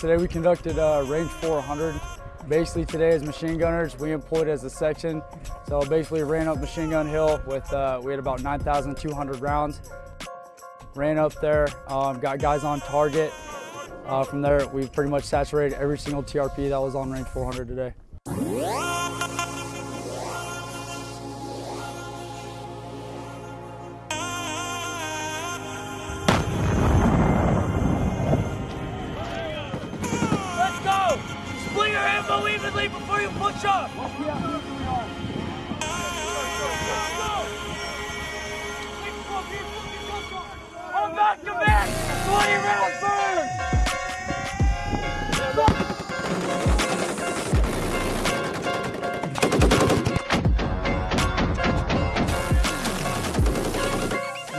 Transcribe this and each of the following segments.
Today we conducted uh, range 400. Basically today as machine gunners, we employed as a section. So basically ran up Machine Gun Hill with, uh, we had about 9,200 rounds. Ran up there, um, got guys on target. Uh, from there, we pretty much saturated every single TRP that was on range 400 today. Split your ammo evenly before you push up! Hold back back! 20 rounds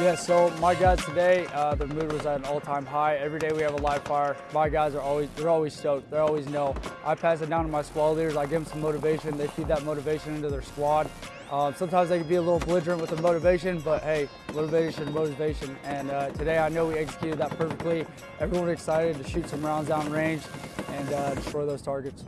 Yeah, so my guys today, uh, the mood was at an all-time high. Every day we have a live fire. My guys are always, they're always stoked. They always know. I pass it down to my squad leaders. I give them some motivation. They feed that motivation into their squad. Um, sometimes they can be a little belligerent with the motivation, but hey, motivation, motivation. And uh, today I know we executed that perfectly. Everyone excited to shoot some rounds down range and uh, destroy those targets.